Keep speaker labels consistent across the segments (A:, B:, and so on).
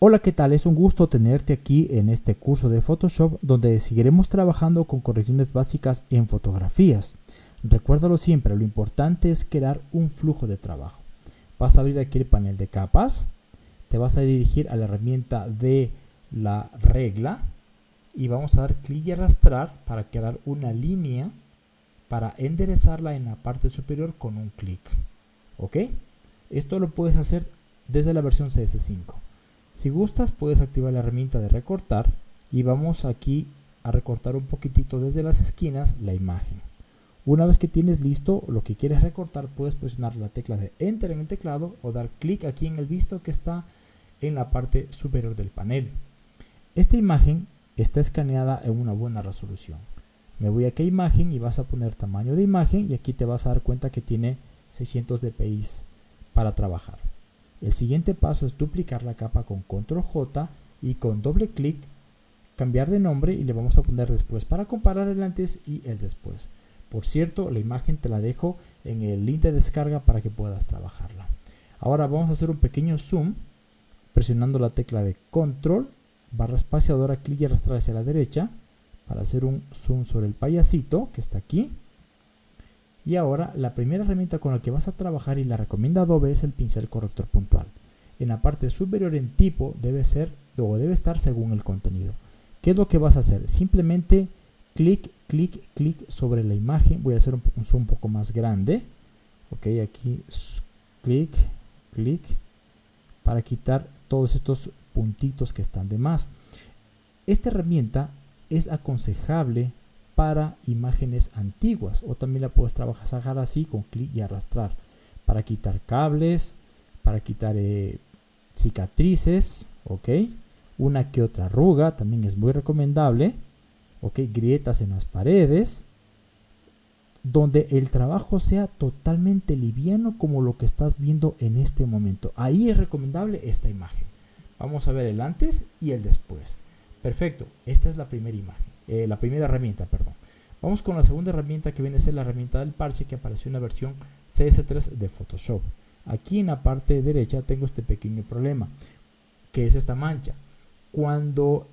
A: Hola, ¿qué tal? Es un gusto tenerte aquí en este curso de Photoshop donde seguiremos trabajando con correcciones básicas en fotografías. Recuérdalo siempre, lo importante es crear un flujo de trabajo. Vas a abrir aquí el panel de capas, te vas a dirigir a la herramienta de la regla y vamos a dar clic y arrastrar para crear una línea para enderezarla en la parte superior con un clic. ¿Ok? Esto lo puedes hacer desde la versión CS5. Si gustas puedes activar la herramienta de recortar y vamos aquí a recortar un poquitito desde las esquinas la imagen. Una vez que tienes listo lo que quieres recortar puedes presionar la tecla de Enter en el teclado o dar clic aquí en el visto que está en la parte superior del panel. Esta imagen está escaneada en una buena resolución. Me voy aquí a imagen y vas a poner tamaño de imagen y aquí te vas a dar cuenta que tiene 600 dpi para trabajar. El siguiente paso es duplicar la capa con control J y con doble clic cambiar de nombre y le vamos a poner después para comparar el antes y el después. Por cierto, la imagen te la dejo en el link de descarga para que puedas trabajarla. Ahora vamos a hacer un pequeño zoom presionando la tecla de control, barra espaciadora, clic y arrastrar hacia la derecha para hacer un zoom sobre el payasito que está aquí. Y ahora la primera herramienta con la que vas a trabajar y la recomienda Adobe es el pincel corrector puntual. En la parte superior en tipo debe ser o debe estar según el contenido. ¿Qué es lo que vas a hacer? Simplemente clic, clic, clic sobre la imagen. Voy a hacer un, zoom un poco más grande. Ok, aquí clic, clic para quitar todos estos puntitos que están de más. Esta herramienta es aconsejable para imágenes antiguas o también la puedes trabajar así con clic y arrastrar para quitar cables, para quitar eh, cicatrices, ok, una que otra arruga también es muy recomendable, ok, grietas en las paredes, donde el trabajo sea totalmente liviano como lo que estás viendo en este momento. Ahí es recomendable esta imagen. Vamos a ver el antes y el después. Perfecto, esta es la primera imagen. Eh, la primera herramienta, perdón. Vamos con la segunda herramienta que viene a ser la herramienta del parche que apareció en la versión CS3 de Photoshop. Aquí en la parte derecha tengo este pequeño problema, que es esta mancha. Cuando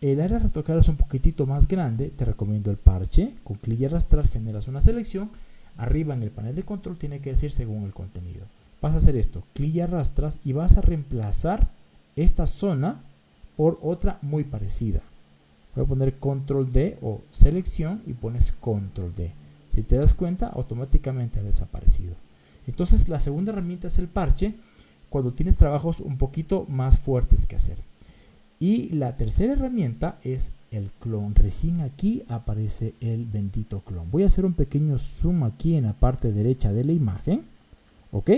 A: el área retocar es un poquitito más grande, te recomiendo el parche. Con clic y arrastrar generas una selección. Arriba en el panel de control tiene que decir según el contenido. Vas a hacer esto, clic y arrastras y vas a reemplazar esta zona por otra muy parecida. Voy a poner control D o selección y pones control D. Si te das cuenta, automáticamente ha desaparecido. Entonces la segunda herramienta es el parche cuando tienes trabajos un poquito más fuertes que hacer. Y la tercera herramienta es el clon. Recién aquí aparece el bendito clon. Voy a hacer un pequeño zoom aquí en la parte derecha de la imagen. ¿Ok?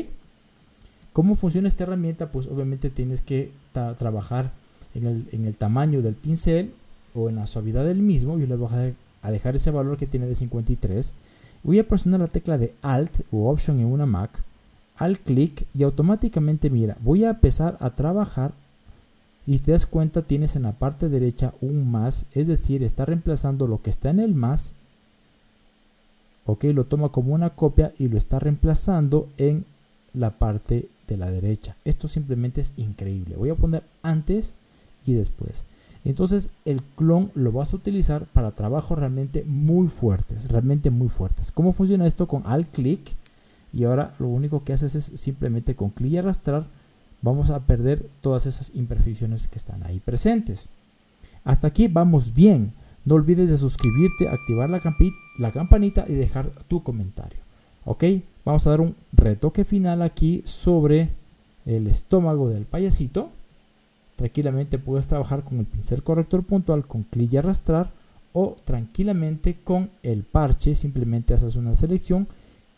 A: ¿Cómo funciona esta herramienta? Pues obviamente tienes que trabajar en el, en el tamaño del pincel o en la suavidad del mismo, yo le voy a dejar, ese valor que tiene de 53. Voy a presionar la tecla de Alt o Option en una Mac, al clic y automáticamente mira, voy a empezar a trabajar y te das cuenta tienes en la parte derecha un más, es decir, está reemplazando lo que está en el más, ok, lo toma como una copia y lo está reemplazando en la parte de la derecha. Esto simplemente es increíble. Voy a poner antes y después. Entonces el clon lo vas a utilizar para trabajos realmente muy fuertes, realmente muy fuertes. ¿Cómo funciona esto? Con alt clic y ahora lo único que haces es simplemente con clic y arrastrar vamos a perder todas esas imperfecciones que están ahí presentes. Hasta aquí vamos bien. No olvides de suscribirte, activar la, la campanita y dejar tu comentario. Ok, vamos a dar un retoque final aquí sobre el estómago del payasito. Tranquilamente puedes trabajar con el pincel corrector puntual con clic y arrastrar o tranquilamente con el parche simplemente haces una selección,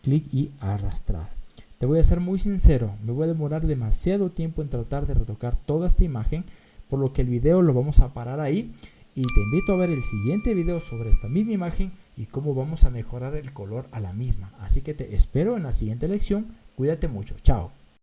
A: clic y arrastrar. Te voy a ser muy sincero, me voy a demorar demasiado tiempo en tratar de retocar toda esta imagen, por lo que el video lo vamos a parar ahí y te invito a ver el siguiente video sobre esta misma imagen y cómo vamos a mejorar el color a la misma. Así que te espero en la siguiente lección. Cuídate mucho. Chao.